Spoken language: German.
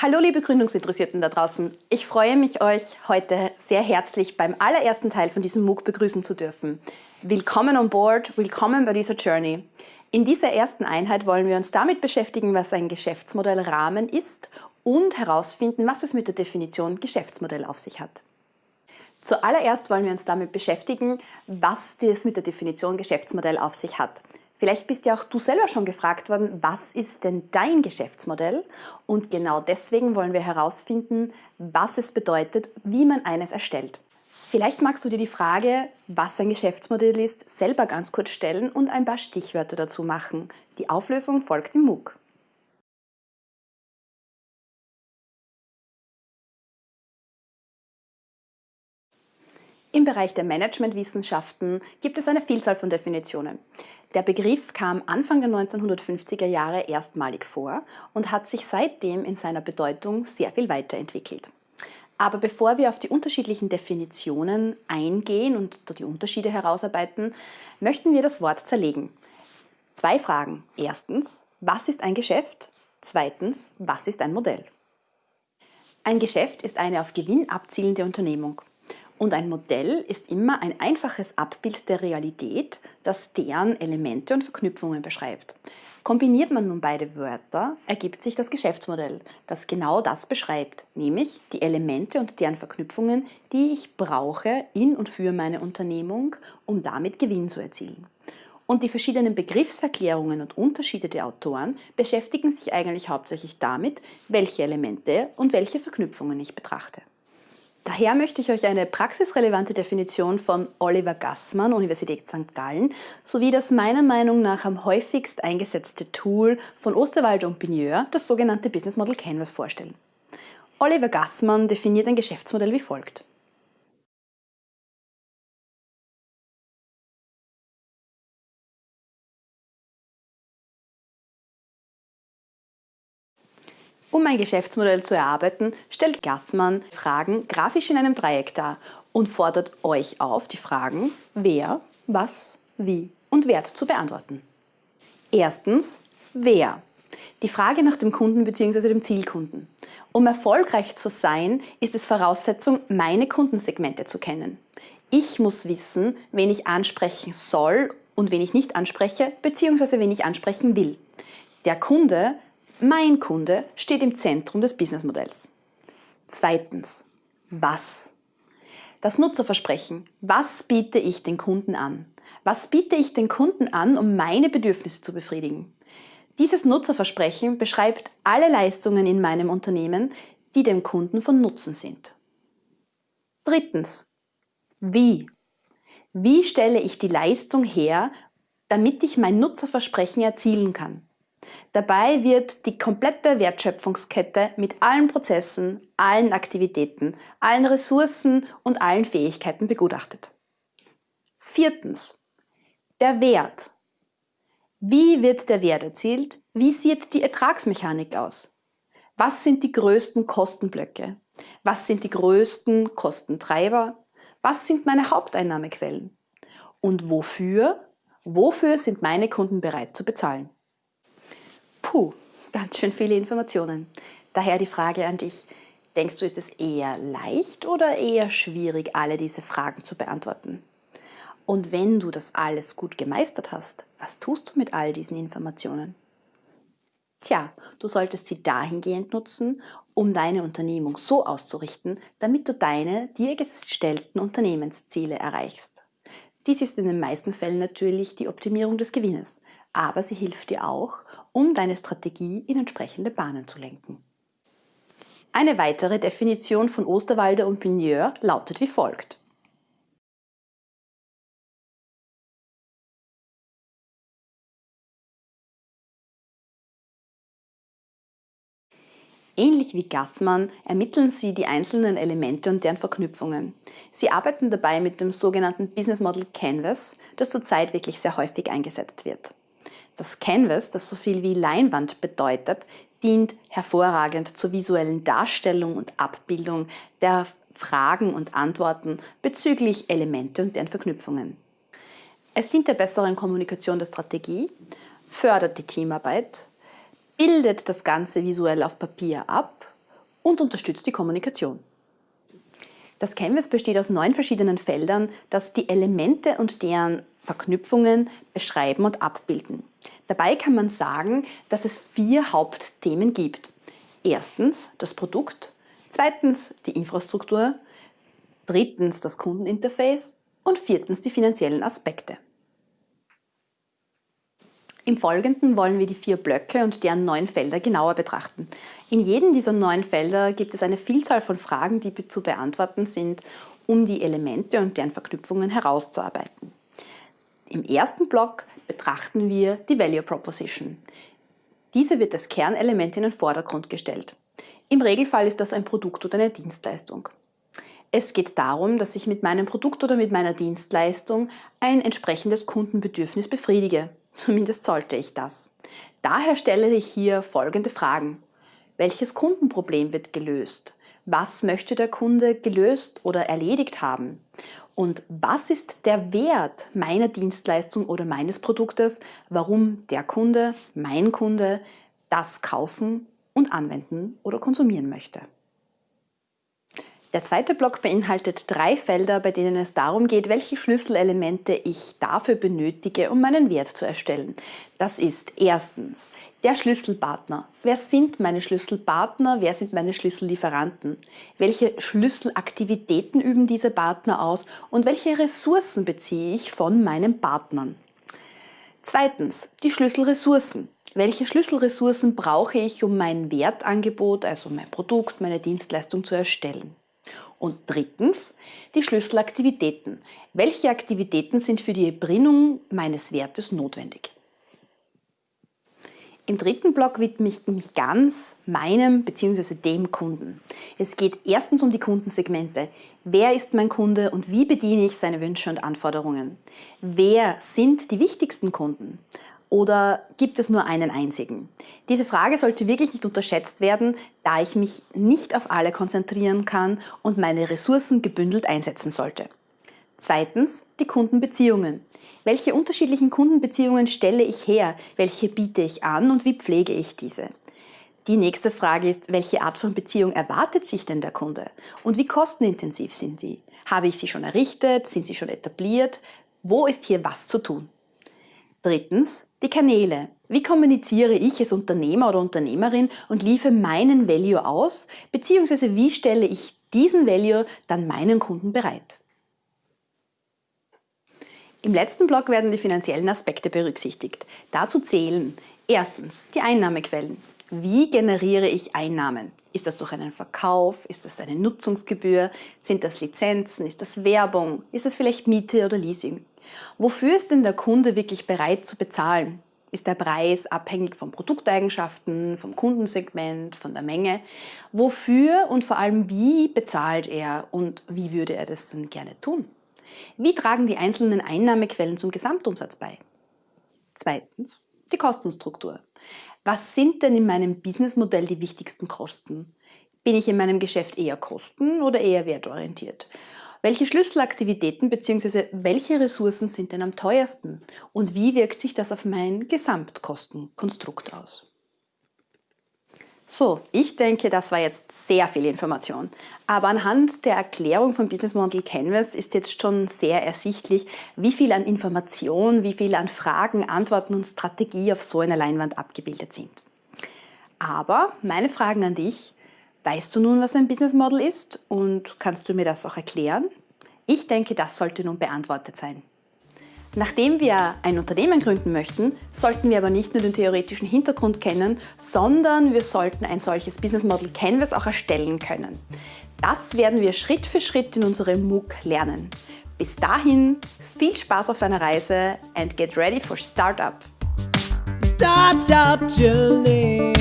Hallo liebe Gründungsinteressierten da draußen. Ich freue mich, euch heute sehr herzlich beim allerersten Teil von diesem MOOC begrüßen zu dürfen. Willkommen on board, willkommen bei dieser Journey. In dieser ersten Einheit wollen wir uns damit beschäftigen, was ein Geschäftsmodellrahmen ist und herausfinden, was es mit der Definition Geschäftsmodell auf sich hat. Zuallererst wollen wir uns damit beschäftigen, was das mit der Definition Geschäftsmodell auf sich hat. Vielleicht bist ja auch du selber schon gefragt worden, was ist denn dein Geschäftsmodell? Und genau deswegen wollen wir herausfinden, was es bedeutet, wie man eines erstellt. Vielleicht magst du dir die Frage, was ein Geschäftsmodell ist, selber ganz kurz stellen und ein paar Stichwörter dazu machen. Die Auflösung folgt im MOOC. Im Bereich der Managementwissenschaften gibt es eine Vielzahl von Definitionen. Der Begriff kam Anfang der 1950er Jahre erstmalig vor und hat sich seitdem in seiner Bedeutung sehr viel weiterentwickelt. Aber bevor wir auf die unterschiedlichen Definitionen eingehen und die Unterschiede herausarbeiten, möchten wir das Wort zerlegen. Zwei Fragen. Erstens, was ist ein Geschäft? Zweitens, was ist ein Modell? Ein Geschäft ist eine auf Gewinn abzielende Unternehmung. Und ein Modell ist immer ein einfaches Abbild der Realität, das deren Elemente und Verknüpfungen beschreibt. Kombiniert man nun beide Wörter, ergibt sich das Geschäftsmodell, das genau das beschreibt, nämlich die Elemente und deren Verknüpfungen, die ich brauche in und für meine Unternehmung, um damit Gewinn zu erzielen. Und die verschiedenen Begriffserklärungen und Unterschiede der Autoren beschäftigen sich eigentlich hauptsächlich damit, welche Elemente und welche Verknüpfungen ich betrachte. Daher möchte ich euch eine praxisrelevante Definition von Oliver Gassmann, Universität St. Gallen, sowie das meiner Meinung nach am häufigst eingesetzte Tool von Osterwalder und Bigneur, das sogenannte Business Model Canvas, vorstellen. Oliver Gassmann definiert ein Geschäftsmodell wie folgt. Um ein Geschäftsmodell zu erarbeiten, stellt Gassmann Fragen grafisch in einem Dreieck dar und fordert euch auf, die Fragen wer, was, wie und Wert zu beantworten. Erstens, wer? Die Frage nach dem Kunden bzw. dem Zielkunden. Um erfolgreich zu sein, ist es Voraussetzung, meine Kundensegmente zu kennen. Ich muss wissen, wen ich ansprechen soll und wen ich nicht anspreche bzw. wen ich ansprechen will. Der Kunde mein Kunde steht im Zentrum des Businessmodells. Zweitens, was? Das Nutzerversprechen. Was biete ich den Kunden an? Was biete ich den Kunden an, um meine Bedürfnisse zu befriedigen? Dieses Nutzerversprechen beschreibt alle Leistungen in meinem Unternehmen, die dem Kunden von Nutzen sind. Drittens, wie? Wie stelle ich die Leistung her, damit ich mein Nutzerversprechen erzielen kann? Dabei wird die komplette Wertschöpfungskette mit allen Prozessen, allen Aktivitäten, allen Ressourcen und allen Fähigkeiten begutachtet. Viertens. Der Wert. Wie wird der Wert erzielt? Wie sieht die Ertragsmechanik aus? Was sind die größten Kostenblöcke? Was sind die größten Kostentreiber? Was sind meine Haupteinnahmequellen? Und wofür? Wofür sind meine Kunden bereit zu bezahlen? Puh, ganz schön viele Informationen. Daher die Frage an dich, denkst du, ist es eher leicht oder eher schwierig, alle diese Fragen zu beantworten? Und wenn du das alles gut gemeistert hast, was tust du mit all diesen Informationen? Tja, du solltest sie dahingehend nutzen, um deine Unternehmung so auszurichten, damit du deine dir gestellten Unternehmensziele erreichst. Dies ist in den meisten Fällen natürlich die Optimierung des Gewinnes, aber sie hilft dir auch, um deine Strategie in entsprechende Bahnen zu lenken. Eine weitere Definition von Osterwalder und Pigneur lautet wie folgt. Ähnlich wie Gassmann ermitteln sie die einzelnen Elemente und deren Verknüpfungen. Sie arbeiten dabei mit dem sogenannten Business Model Canvas, das zurzeit wirklich sehr häufig eingesetzt wird. Das Canvas, das so viel wie Leinwand bedeutet, dient hervorragend zur visuellen Darstellung und Abbildung der Fragen und Antworten bezüglich Elemente und deren Verknüpfungen. Es dient der besseren Kommunikation der Strategie, fördert die Teamarbeit, bildet das Ganze visuell auf Papier ab und unterstützt die Kommunikation. Das Canvas besteht aus neun verschiedenen Feldern, das die Elemente und deren Verknüpfungen beschreiben und abbilden. Dabei kann man sagen, dass es vier Hauptthemen gibt. Erstens das Produkt, zweitens die Infrastruktur, drittens das Kundeninterface und viertens die finanziellen Aspekte. Im Folgenden wollen wir die vier Blöcke und deren neun Felder genauer betrachten. In jedem dieser neun Felder gibt es eine Vielzahl von Fragen, die zu beantworten sind, um die Elemente und deren Verknüpfungen herauszuarbeiten. Im ersten Block betrachten wir die Value Proposition. Diese wird als Kernelement in den Vordergrund gestellt. Im Regelfall ist das ein Produkt oder eine Dienstleistung. Es geht darum, dass ich mit meinem Produkt oder mit meiner Dienstleistung ein entsprechendes Kundenbedürfnis befriedige. Zumindest sollte ich das. Daher stelle ich hier folgende Fragen. Welches Kundenproblem wird gelöst? Was möchte der Kunde gelöst oder erledigt haben? Und was ist der Wert meiner Dienstleistung oder meines Produktes, warum der Kunde, mein Kunde, das kaufen und anwenden oder konsumieren möchte? Der zweite Block beinhaltet drei Felder, bei denen es darum geht, welche Schlüsselelemente ich dafür benötige, um meinen Wert zu erstellen. Das ist erstens der Schlüsselpartner. Wer sind meine Schlüsselpartner? Wer sind meine Schlüssellieferanten? Welche Schlüsselaktivitäten üben diese Partner aus? Und welche Ressourcen beziehe ich von meinen Partnern? Zweitens die Schlüsselressourcen. Welche Schlüsselressourcen brauche ich, um mein Wertangebot, also mein Produkt, meine Dienstleistung zu erstellen? Und drittens die Schlüsselaktivitäten. Welche Aktivitäten sind für die Erbringung meines Wertes notwendig? Im dritten Block widme ich mich ganz meinem bzw. dem Kunden. Es geht erstens um die Kundensegmente. Wer ist mein Kunde und wie bediene ich seine Wünsche und Anforderungen? Wer sind die wichtigsten Kunden? Oder gibt es nur einen einzigen? Diese Frage sollte wirklich nicht unterschätzt werden, da ich mich nicht auf alle konzentrieren kann und meine Ressourcen gebündelt einsetzen sollte. Zweitens die Kundenbeziehungen. Welche unterschiedlichen Kundenbeziehungen stelle ich her? Welche biete ich an und wie pflege ich diese? Die nächste Frage ist, welche Art von Beziehung erwartet sich denn der Kunde? Und wie kostenintensiv sind sie? Habe ich sie schon errichtet? Sind sie schon etabliert? Wo ist hier was zu tun? Drittens, die Kanäle. Wie kommuniziere ich als Unternehmer oder Unternehmerin und liefere meinen Value aus, beziehungsweise wie stelle ich diesen Value dann meinen Kunden bereit? Im letzten Block werden die finanziellen Aspekte berücksichtigt. Dazu zählen erstens die Einnahmequellen. Wie generiere ich Einnahmen? Ist das durch einen Verkauf? Ist das eine Nutzungsgebühr? Sind das Lizenzen? Ist das Werbung? Ist das vielleicht Miete oder Leasing? Wofür ist denn der Kunde wirklich bereit zu bezahlen? Ist der Preis abhängig von Produkteigenschaften, vom Kundensegment, von der Menge? Wofür und vor allem wie bezahlt er und wie würde er das denn gerne tun? Wie tragen die einzelnen Einnahmequellen zum Gesamtumsatz bei? Zweitens, die Kostenstruktur. Was sind denn in meinem Businessmodell die wichtigsten Kosten? Bin ich in meinem Geschäft eher kosten- oder eher wertorientiert? Welche Schlüsselaktivitäten bzw. welche Ressourcen sind denn am teuersten und wie wirkt sich das auf mein Gesamtkostenkonstrukt aus? So, ich denke, das war jetzt sehr viel Information. Aber anhand der Erklärung von Business Model Canvas ist jetzt schon sehr ersichtlich, wie viel an Information, wie viel an Fragen, Antworten und Strategie auf so einer Leinwand abgebildet sind. Aber meine Fragen an dich, Weißt du nun, was ein Business Model ist und kannst du mir das auch erklären? Ich denke, das sollte nun beantwortet sein. Nachdem wir ein Unternehmen gründen möchten, sollten wir aber nicht nur den theoretischen Hintergrund kennen, sondern wir sollten ein solches Business Model Canvas auch erstellen können. Das werden wir Schritt für Schritt in unserem MOOC lernen. Bis dahin, viel Spaß auf deiner Reise and get ready for Startup. Startup Journey.